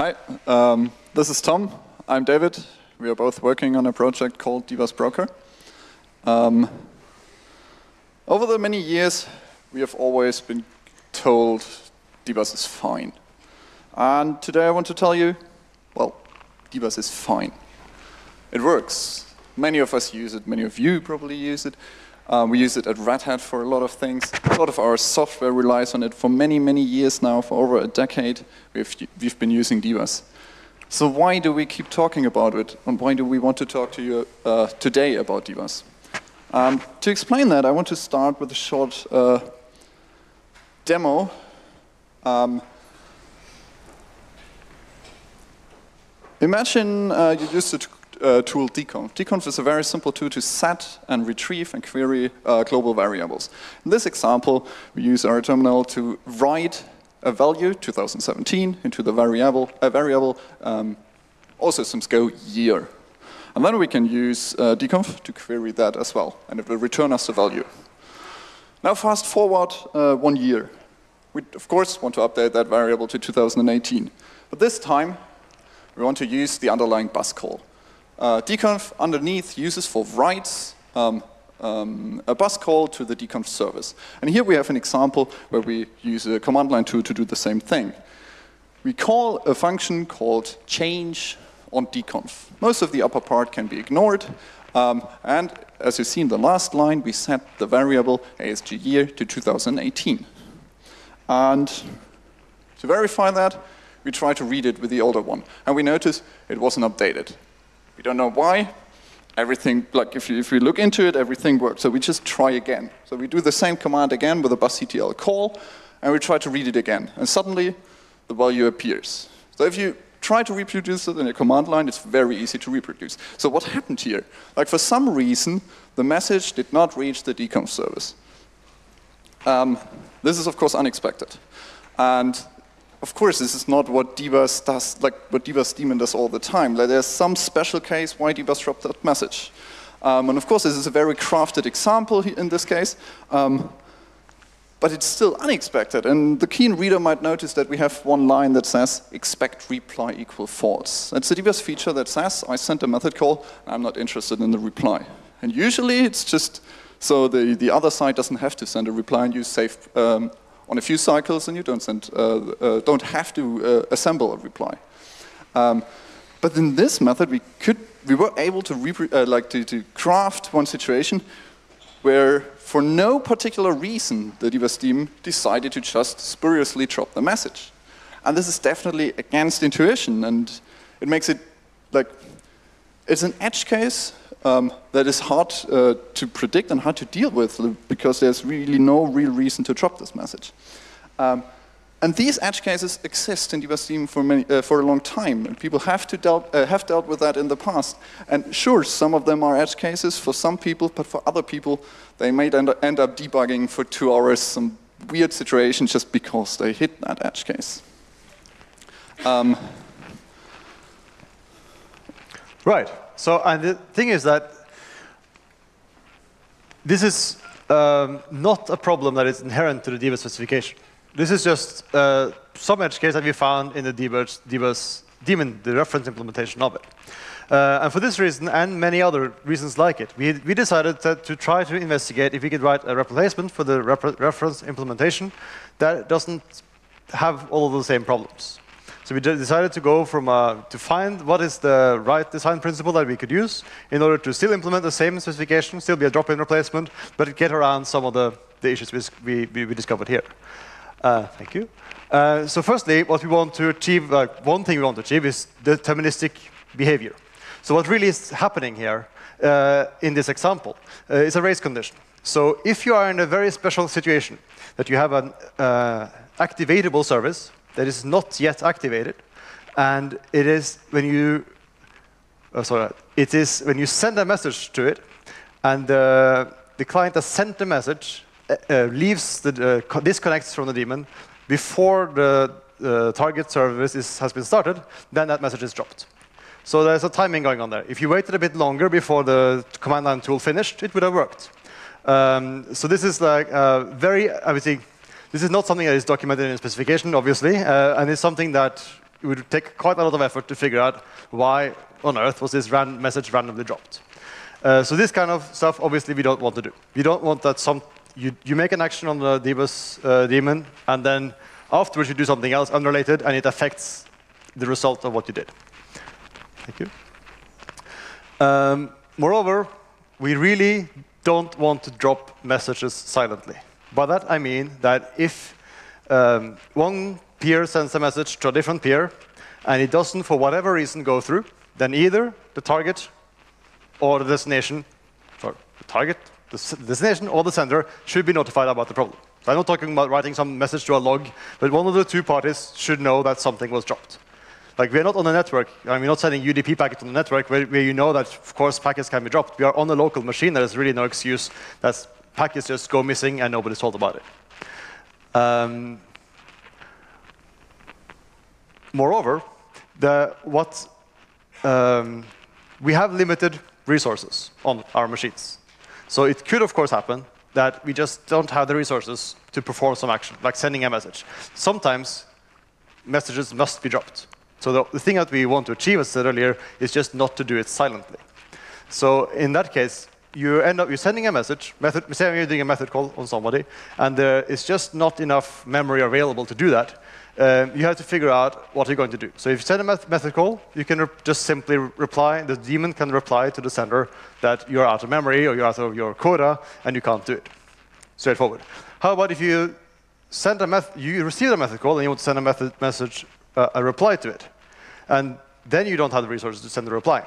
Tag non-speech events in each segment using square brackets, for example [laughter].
Hi, um, this is Tom. I'm David. We are both working on a project called Dbus Broker. Um, over the many years, we have always been told Dbus is fine. And today I want to tell you, well, Dbus is fine. It works. Many of us use it, many of you probably use it. Um, we use it at Red Hat for a lot of things. A lot of our software relies on it for many, many years now, for over a decade. We've, we've been using Dbus. So why do we keep talking about it? And why do we want to talk to you uh, today about Dbus? Um, to explain that, I want to start with a short uh, demo. Um, imagine uh, you used to uh, tool dconf. dconf is a very simple tool to set and retrieve and query uh, global variables. In this example, we use our terminal to write a value, 2017, into the variable, a variable um, all systems go year. And then we can use uh, dconf to query that as well, and it will return us the value. Now fast forward uh, one year. We, of course, want to update that variable to 2018. But this time, we want to use the underlying bus call. Uh, dconf underneath uses for writes um, um, a bus call to the dconf service. And here we have an example where we use a command line tool to do the same thing. We call a function called change on dconf. Most of the upper part can be ignored. Um, and as you see in the last line, we set the variable ASG year to 2018. And to verify that, we try to read it with the older one. And we notice it wasn't updated. We don't know why. Everything, like if you, if you look into it, everything works. So we just try again. So we do the same command again with a busctl call, and we try to read it again. And suddenly, the value appears. So if you try to reproduce it in a command line, it's very easy to reproduce. So what happened here? Like for some reason, the message did not reach the dconf service. Um, this is of course unexpected. And of course, this is not what dbus does, like what dbus daemon does all the time. Like, there's some special case why dbus dropped that message. Um, and of course, this is a very crafted example in this case. Um, but it's still unexpected. And the keen reader might notice that we have one line that says, expect reply equal false. That's a dbus feature that says, I sent a method call, I'm not interested in the reply. And usually it's just so the, the other side doesn't have to send a reply and you save um, on a few cycles and you don't, send, uh, uh, don't have to uh, assemble a reply. Um, but in this method, we could we were able to uh, like to, to craft one situation where, for no particular reason, the dbus daemon decided to just spuriously drop the message. And this is definitely against intuition, and it makes it like it's an edge case um, that is hard uh, to predict and hard to deal with because there's really no real reason to drop this message. Um, and these edge cases exist in dbus for, many, uh, for a long time, and people have, to dealt, uh, have dealt with that in the past. And sure, some of them are edge cases for some people, but for other people, they may end, end up debugging for two hours some weird situation just because they hit that edge case. Um, right. So, and the thing is that this is um, not a problem that is inherent to the dbus specification. This is just uh, some edge case that we found in the dbus, dbus daemon, the reference implementation of it. Uh, and for this reason, and many other reasons like it, we, we decided to try to investigate if we could write a replacement for the reference implementation that doesn't have all of the same problems. So we decided to go from uh, to find what is the right design principle that we could use in order to still implement the same specification, still be a drop-in replacement, but get around some of the, the issues we, we, we discovered here. Uh, thank you. Uh, so firstly, what we want to achieve, uh, one thing we want to achieve is deterministic behavior. So what really is happening here uh, in this example is a race condition. So if you are in a very special situation, that you have an activatable service that is not yet activated. And it is when you, oh, sorry, it is when you send a message to it, and uh, the client has sent the message, uh, uh leaves the uh, disconnects from the daemon before the uh, target service is, has been started, then that message is dropped. So there's a timing going on there. If you waited a bit longer before the command line tool finished, it would have worked. Um, so this is like very, I would say, this is not something that is documented in the specification, obviously, uh, and it's something that it would take quite a lot of effort to figure out why on earth was this ran message randomly dropped. Uh, so this kind of stuff, obviously, we don't want to do. We don't want that some you, you make an action on the dbus uh, daemon, and then afterwards you do something else unrelated, and it affects the result of what you did. Thank you. Um, moreover, we really don't want to drop messages silently. By that I mean that if um, one peer sends a message to a different peer, and it doesn't, for whatever reason, go through, then either the target or the destination, sorry, the target, the destination or the sender should be notified about the problem. So I'm not talking about writing some message to a log, but one of the two parties should know that something was dropped. Like we're not on a network. I mean, we're not sending UDP packets on the network where, where, you know that, of course, packets can be dropped. We are on a local machine. There is really no excuse that packets just go missing and nobody's told about it. Um, moreover, the, what um, we have limited resources on our machines. So it could, of course, happen that we just don't have the resources to perform some action, like sending a message. Sometimes messages must be dropped. So the, the thing that we want to achieve, as I said earlier, is just not to do it silently. So in that case, you end up you're sending a message, method, you're doing a method call on somebody, and there is just not enough memory available to do that um, you have to figure out what you're going to do. So if you send a method call, you can just simply reply, the daemon can reply to the sender that you're out of memory or you're out of your quota and you can't do it. Straightforward. How about if you send a you receive a method call and you want to send a method message, uh, a reply to it. And then you don't have the resources to send the reply.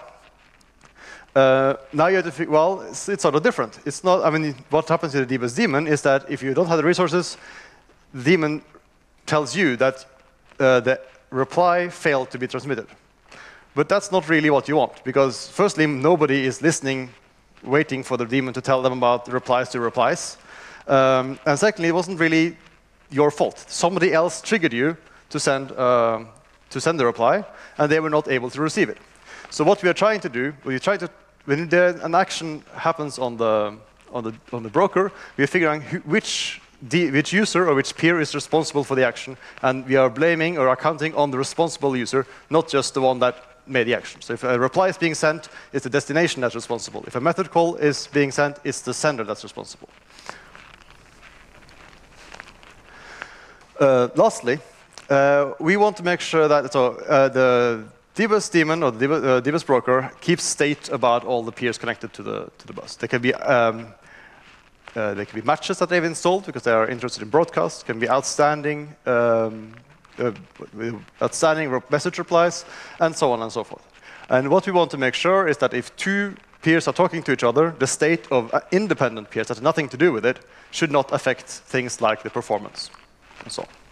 Uh, now you have to figure, well, it's, it's, sort of different. It's not, I mean, what happens in the dbus daemon is that if you don't have the resources, the daemon tells you that uh, the reply failed to be transmitted. But that's not really what you want, because firstly, nobody is listening, waiting for the daemon to tell them about replies to replies. Um, and secondly, it wasn't really your fault. Somebody else triggered you to send, uh, to send the reply, and they were not able to receive it. So what we are trying to do, we try to, when there, an action happens on the, on the, on the broker, we are figuring out which which user or which peer is responsible for the action, and we are blaming or accounting on the responsible user, not just the one that made the action. So if a reply is being sent, it's the destination that's responsible. If a method call is being sent, it's the sender that's responsible. Uh, lastly, uh, we want to make sure that so, uh, the dbus daemon or the dbus, uh, broker keeps state about all the peers connected to the to the bus. They can be um, uh, they can be matches that they've installed because they are interested in broadcast. Can be outstanding, um, uh, outstanding message replies, and so on and so forth. And what we want to make sure is that if two peers are talking to each other, the state of uh, independent peers that has nothing to do with it should not affect things like the performance and so on.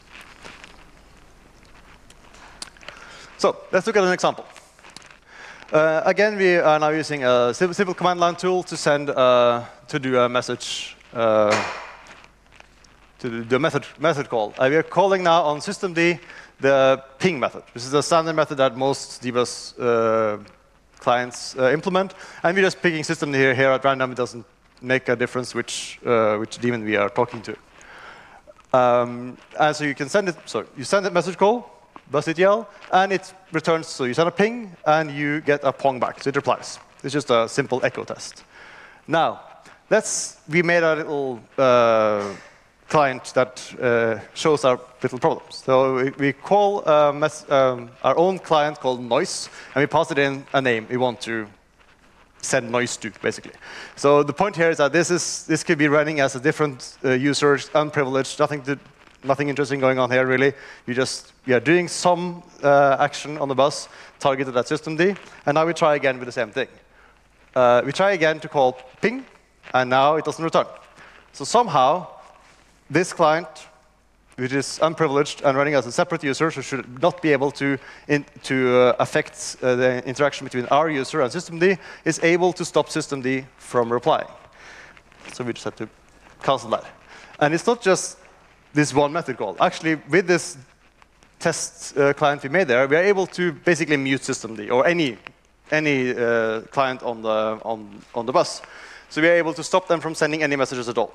So let's look at an example. Uh, again, we are now using a simple command line tool to send uh, to do a message uh, to the method method call. Uh, we are calling now on systemd the ping method. This is a standard method that most dbus uh, clients uh, implement, and we're just picking systemd here here at random. It doesn't make a difference which which daemon we are talking to. Um, and so you can send it. So you send a message call busctl, and it returns, so you send a ping, and you get a pong back, so it replies. It's just a simple echo test. Now, let's, we made a little uh, client that uh, shows our little problems. So we, we call um, um, our own client called noise, and we pass it in a name we want to send noise to, basically. So the point here is that this is this could be running as a different uh, user, unprivileged, nothing to nothing interesting going on here, really. You just we are doing some uh, action on the bus targeted at systemd, and now we try again with the same thing. Uh, we try again to call ping, and now it doesn't return. So somehow, this client, which is unprivileged and running as a separate user, so should not be able to, in, to uh, affect uh, the interaction between our user and systemd, is able to stop systemd from replying. So we just have to cancel that. And it's not just this one method call. Actually, with this test uh, client we made there, we are able to basically mute systemd or any any uh, client on the on on the bus. So we are able to stop them from sending any messages at all.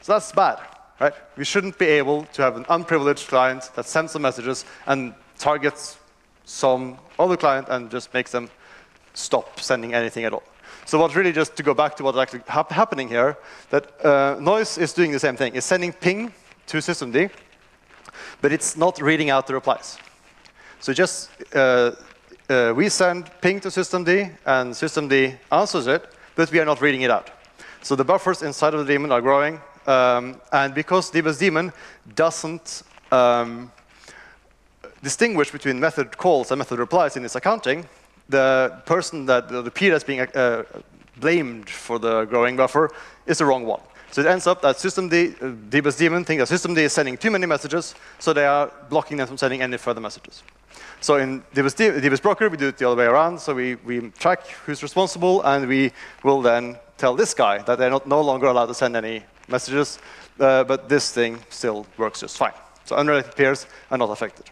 So that's bad, right? We shouldn't be able to have an unprivileged client that sends some messages and targets some other client and just makes them stop sending anything at all. So what really just to go back to what's actually hap happening here, that uh, noise is doing the same thing. It's sending ping to systemd, but it's not reading out the replies. So just uh, uh, we send ping to systemd, and systemd answers it, but we are not reading it out. So the buffers inside of the daemon are growing, um, and because dbus daemon doesn't um, distinguish between method calls and method replies in its accounting, the person that the peer that's being uh, blamed for the growing buffer is the wrong one. So it ends up that systemd, uh, dbus daemon think that systemd is sending too many messages, so they are blocking them from sending any further messages. So in dbus, dbus broker, we do it the other way around. So we, we track who's responsible, and we will then tell this guy that they're not, no longer allowed to send any messages, uh, but this thing still works just fine. So unrelated peers are not affected.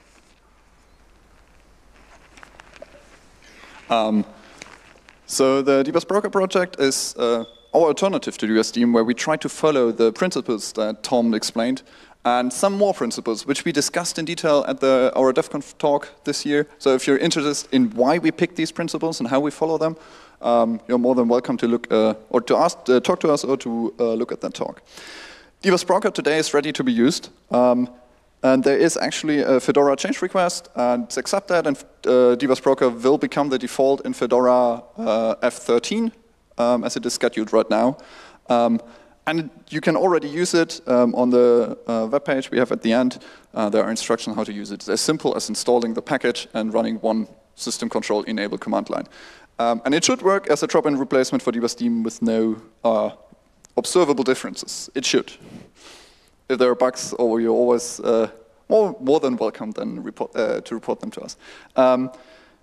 Um, so the dbus broker project is uh, our alternative to dbus where we try to follow the principles that Tom explained and some more principles, which we discussed in detail at the, our DevConf talk this year. So if you're interested in why we picked these principles and how we follow them, um, you're more than welcome to look uh, or to ask, uh, talk to us or to uh, look at that talk. dbus broker today is ready to be used. Um, and there is actually a Fedora change request, and it's accepted, and uh, broker will become the default in Fedora uh, F30, um, as it is scheduled right now. Um, and you can already use it um, on the uh, web page we have at the end. Uh, there are instructions on how to use it. It's as simple as installing the package and running one system control enable command line. Um, and it should work as a drop-in replacement for dbus daemon with no uh, observable differences. It should if there are bugs, or you're always uh, more, more than welcome then report, uh, to report them to us. Um,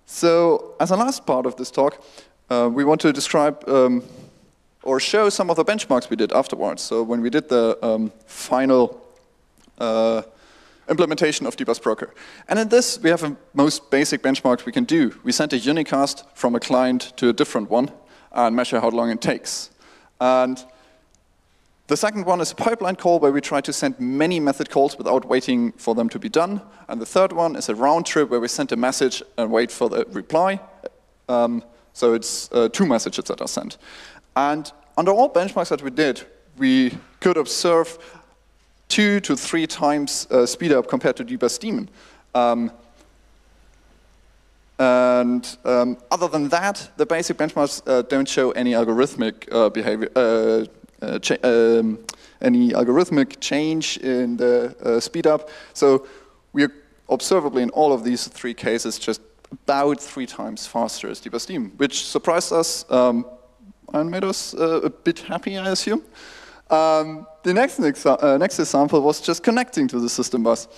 so as a last part of this talk, uh, we want to describe um, or show some of the benchmarks we did afterwards. So when we did the um, final uh, implementation of dbus broker. And in this, we have a most basic benchmarks we can do. We send a unicast from a client to a different one and measure how long it takes. And the second one is a pipeline call where we try to send many method calls without waiting for them to be done. And the third one is a round trip where we send a message and wait for the reply. Um, so it's uh, two messages that are sent. And under all benchmarks that we did, we could observe two to three times uh, speed up compared to dbus daemon. Um, and um, other than that, the basic benchmarks uh, don't show any algorithmic uh, behavior, uh, uh, um, any algorithmic change in the uh, speed up. So we are observably in all of these three cases just about three times faster as dbus daemon, which surprised us um, and made us uh, a bit happy, I assume. Um, the next, uh, next example was just connecting to the system bus.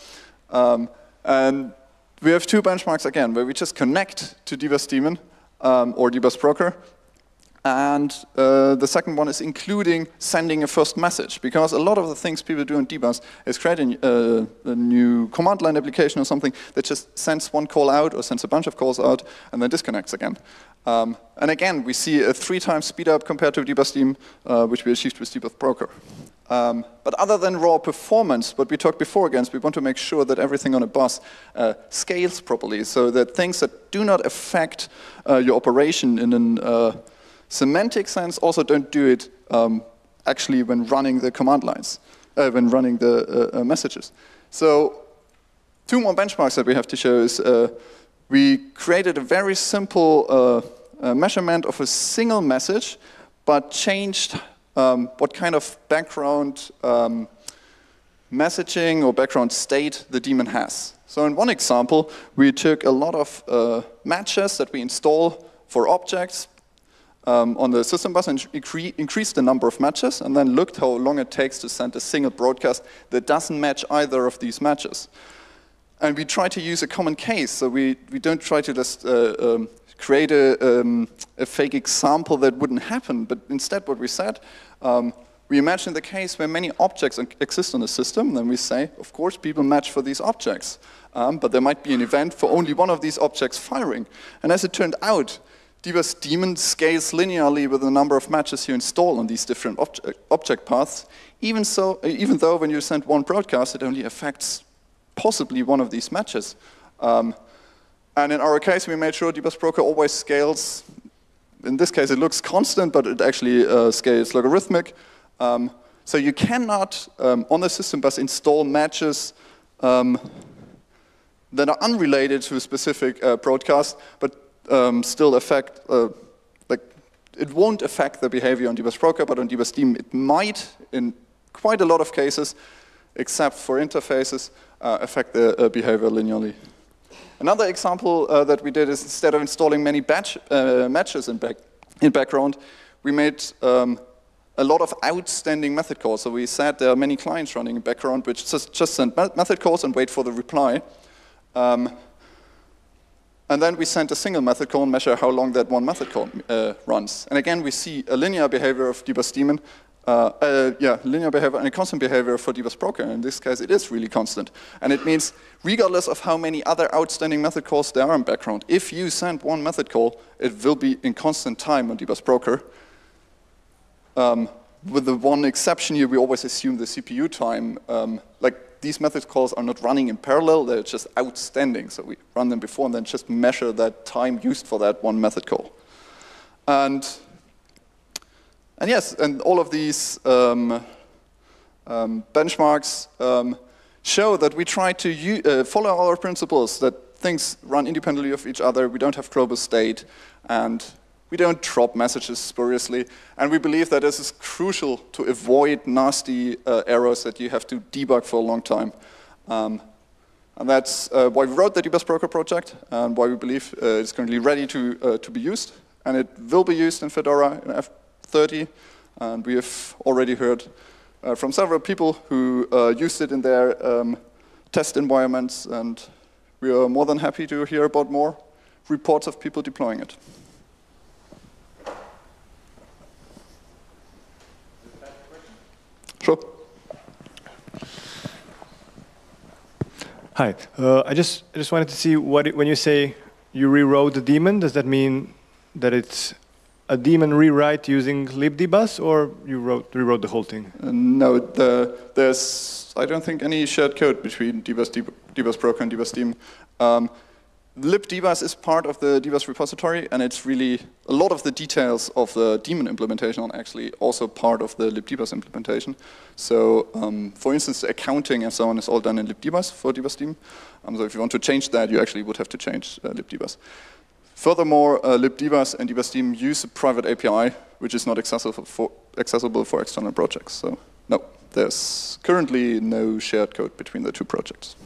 Um, and we have two benchmarks again, where we just connect to dbus daemon um, or dbus broker, and uh, the second one is including sending a first message, because a lot of the things people do in dbus is creating a, a, new command line application or something that just sends one call out or sends a bunch of calls out and then disconnects again. Um, and again, we see a three times speed up compared to dbus daemon, uh, which we achieved with dbus broker. Um, but other than raw performance, what we talked before against, we want to make sure that everything on a bus uh, scales properly, so that things that do not affect uh, your operation in an uh, semantic sense also don't do it um, actually when running the command lines, uh, when running the uh, uh, messages. So two more benchmarks that we have to show is uh, we created a very simple uh, measurement of a single message, but changed um, what kind of background um, messaging or background state the daemon has. So in one example, we took a lot of uh, matches that we install for objects, um, on the system bus and incre increased the number of matches and then looked how long it takes to send a single broadcast that doesn't match either of these matches. And we try to use a common case, so we, we don't try to just uh, um, create a, um, a, fake example that wouldn't happen, but instead what we said, um, we imagine the case where many objects exist on the system, then we say, of course, people match for these objects. Um, but there might be an event for only one of these objects firing. And as it turned out, dbus daemon scales linearly with the number of matches you install on these different object, object paths, even, so, even though when you send one broadcast, it only affects possibly one of these matches. Um, And in our case, we made sure dbus broker always scales. In this case, it looks constant, but it actually uh, scales logarithmic. Um, so you cannot, um, on the system bus, install matches um, that are unrelated to a specific uh, broadcast, but um, still affect, uh, like, it won't affect the behavior on dbus broker, but on dbus Daemon it might, in quite a lot of cases, except for interfaces, uh, affect the uh, behavior linearly. Another example uh, that we did is instead of installing many batch, uh, matches in, back, in background, we made um, a lot of outstanding method calls. So we said there are many clients running in background which just, just send method calls and wait for the reply. Um, and then we send a single method call and measure how long that one method call uh, runs. And again, we see a linear behavior of dbus daemon, uh, uh, yeah, linear behavior and a constant behavior for dbus broker. In this case, it is really constant. And it means regardless of how many other outstanding method calls there are in background, if you send one method call, it will be in constant time on dbus broker. Um, with the one exception here, we always assume the CPU time. Um, like these method calls are not running in parallel, they're just outstanding. So we run them before and then just measure that time used for that one method call. And, and yes, and all of these um, um, benchmarks um, show that we try to uh, follow our principles, that things run independently of each other, we don't have global state, and we don't drop messages spuriously, and we believe that this is crucial to avoid nasty uh, errors that you have to debug for a long time. Um, and that's uh, why we wrote the dbus broker project, and why we believe uh, it's currently ready to, uh, to be used. And it will be used in Fedora in F30, and we have already heard uh, from several people who uh, used it in their um, test environments, and we are more than happy to hear about more reports of people deploying it. Sure. Hi. Uh, I just I just wanted to see what it, when you say you rewrote the daemon, does that mean that it's a daemon rewrite using libdbus, or you wrote rewrote the whole thing? Uh, no, the, there's I don't think any shared code between dbus, dbus broker and dbus daemon. Um, libdbus is part of the dbus repository, and it's really a lot of the details of the daemon implementation are actually also part of the libdbus implementation. So, um, for instance, accounting and so on is all done in libdbus for dbus daemon. Um, so if you want to change that, you actually would have to change uh, libdbus. Furthermore, uh, libdbus and dbus daemon use a private API, which is not accessible for, accessible for external projects. So, no, there's currently no shared code between the two projects.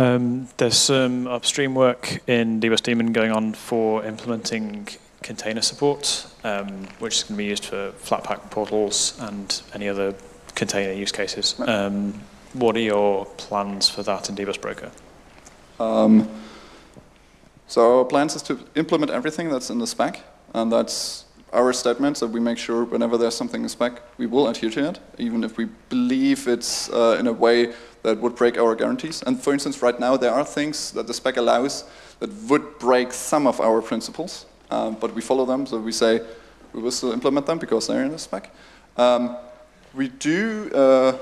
Um, there's some upstream work in dbus daemon going on for implementing container support, um, which is going to be used for Flatpak portals and any other container use cases. Um, what are your plans for that in dbus broker? Um, so our plans is to implement everything that's in the spec, and that's our statement, that we make sure whenever there's something in spec, we will adhere to it, even if we believe it's uh, in a way that would break our guarantees. And for instance, right now there are things that the spec allows that would break some of our principles, um, but we follow them, so we say we will still implement them because they're in the spec. Um, we do uh,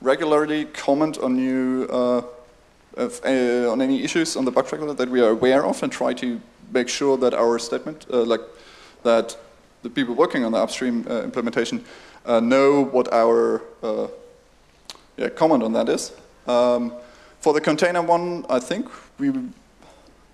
regularly comment on new, uh, uh, on any issues on the bug tracker that we are aware of and try to make sure that our statement, uh, like that the people working on the upstream uh, implementation uh, know what our yeah, comment on that is. Um, for the container one, I think we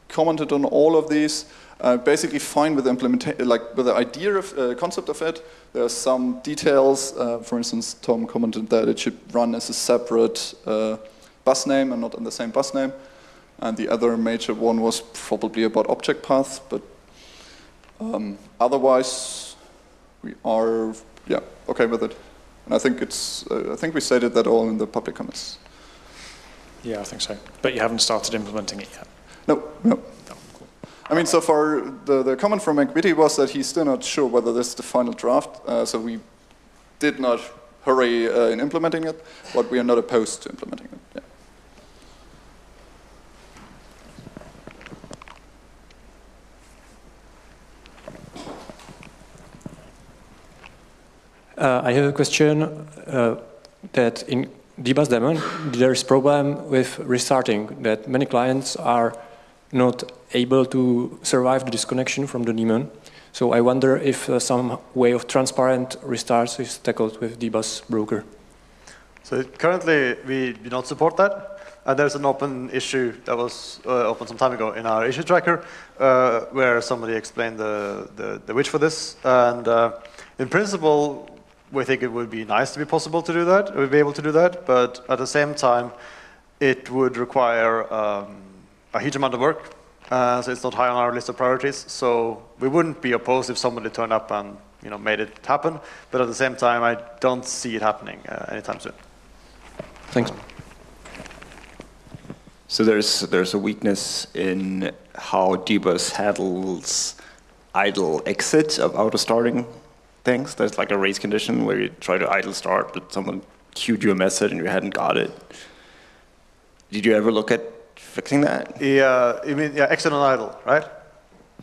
commented on all of these. Uh, basically fine with the implementation, like with the idea of uh, concept of it. There are some details. Uh, for instance, Tom commented that it should run as a separate uh, bus name and not in the same bus name. And the other major one was probably about object paths, but um, otherwise we are yeah okay with it. And I think it's, uh, I think we stated that all in the public comments. Yeah, I think so. But you haven't started implementing it yet? No, no. cool. I mean, so far, the, the comment from McVittie was that he's still not sure whether this is the final draft, uh, so we did not hurry uh, in implementing it, but we are not opposed to implementing it. Yeah. Uh, I have a question uh, that in dbus daemon there is problem with restarting that many clients are not able to survive the disconnection from the daemon. So I wonder if uh, some way of transparent restarts is tackled with dbus broker. So currently we do not support that. And there's an open issue that was uh, open some time ago in our issue tracker uh, where somebody explained the, the, the which for this. And uh, in principle, we think it would be nice to be possible to do that, we'd be able to do that, but at the same time, it would require um, a huge amount of work, uh, so it's not high on our list of priorities. So we wouldn't be opposed if somebody turned up and you know made it happen, but at the same time, I don't see it happening uh, anytime soon. Thanks. So there's there's a weakness in how dbus handles idle exit of auto starting things. There's like a race condition where you try to idle start, but someone queued you a message and you hadn't got it. Did you ever look at fixing that? Yeah, you mean yeah, exit on idle, right?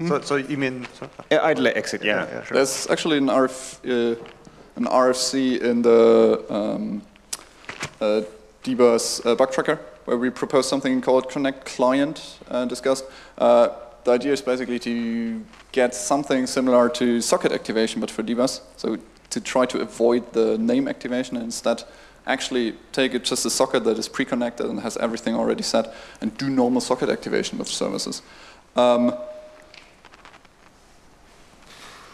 So, so you mean so, Yeah, idle exit, yeah. yeah, sure. There's actually an, RF, uh, an RFC in the um, uh, dbus uh, bug tracker where we propose something called connect client uh, discussed. Uh, the idea is basically to get something similar to socket activation but for dbus. So to try to avoid the name activation and instead actually take it just a socket that is pre-connected and has everything already set and do normal socket activation with services. Um,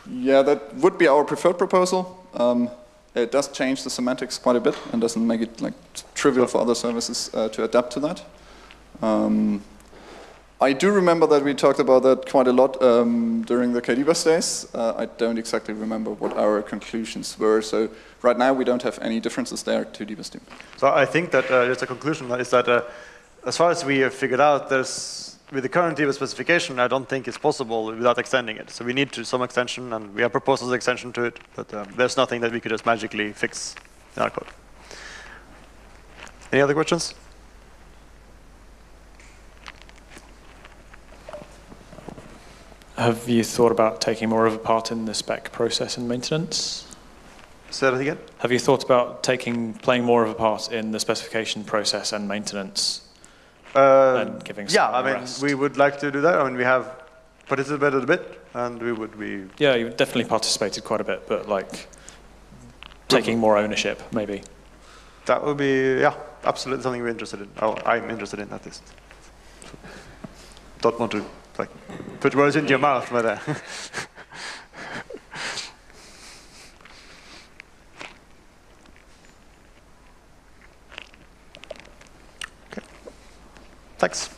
yeah, that would be our preferred proposal. Um, it does change the semantics quite a bit and doesn't make it like trivial for other services uh, to adapt to that. Um, I do remember that we talked about that quite a lot um, during the KDBus days. Uh, I don't exactly remember what our conclusions were. So right now we don't have any differences there to dbus daemon. So I think that uh, just a conclusion is that uh, as far as we have figured out, there's with the current dbus specification, I don't think it's possible without extending it. So we need to some extension, and we have proposed an extension to it, but um, there's nothing that we could just magically fix in our code. Any other questions? Have you thought about taking more of a part in the spec process and maintenance? Say that again. Have you thought about taking playing more of a part in the specification process and maintenance? Uh, And giving yeah, I mean, rest. we would like to do that. I mean, we have participated a bit, and we would be. Yeah, you definitely participated quite a bit, but like taking more ownership, maybe. That would be, yeah, absolutely something we're interested in. Oh, I'm interested in at least. Don't want to like put words into your mouth. Uh, [laughs] okay. Thanks.